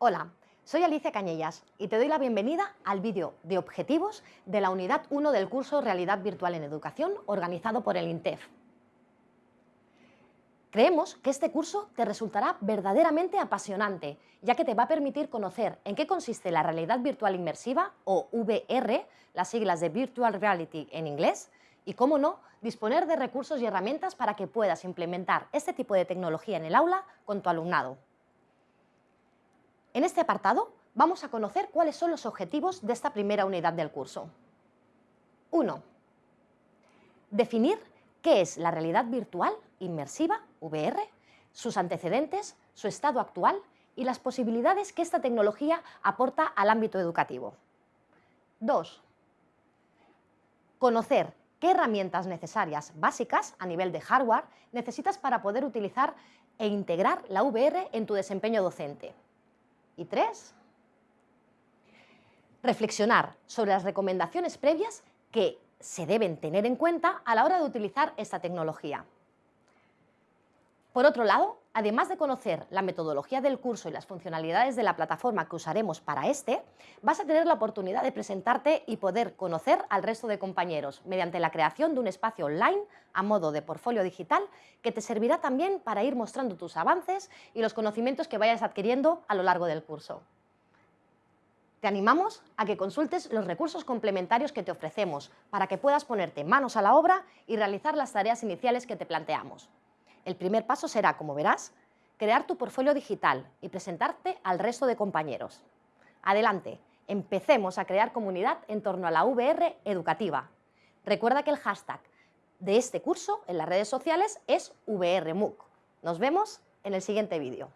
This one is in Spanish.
Hola, soy Alicia Cañellas y te doy la bienvenida al vídeo de objetivos de la unidad 1 del curso Realidad Virtual en Educación organizado por el INTEF. Creemos que este curso te resultará verdaderamente apasionante, ya que te va a permitir conocer en qué consiste la realidad virtual inmersiva, o VR, las siglas de Virtual Reality en inglés, y, cómo no, disponer de recursos y herramientas para que puedas implementar este tipo de tecnología en el aula con tu alumnado. En este apartado vamos a conocer cuáles son los objetivos de esta primera unidad del curso. 1. Definir qué es la realidad virtual inmersiva, VR, sus antecedentes, su estado actual y las posibilidades que esta tecnología aporta al ámbito educativo. 2. Conocer qué herramientas necesarias básicas a nivel de hardware necesitas para poder utilizar e integrar la VR en tu desempeño docente. Y tres, reflexionar sobre las recomendaciones previas que se deben tener en cuenta a la hora de utilizar esta tecnología. Por otro lado, además de conocer la metodología del curso y las funcionalidades de la plataforma que usaremos para este, vas a tener la oportunidad de presentarte y poder conocer al resto de compañeros mediante la creación de un espacio online a modo de portfolio digital que te servirá también para ir mostrando tus avances y los conocimientos que vayas adquiriendo a lo largo del curso. Te animamos a que consultes los recursos complementarios que te ofrecemos para que puedas ponerte manos a la obra y realizar las tareas iniciales que te planteamos. El primer paso será, como verás, crear tu portfolio digital y presentarte al resto de compañeros. Adelante, empecemos a crear comunidad en torno a la VR educativa. Recuerda que el hashtag de este curso en las redes sociales es VRMUC. Nos vemos en el siguiente vídeo.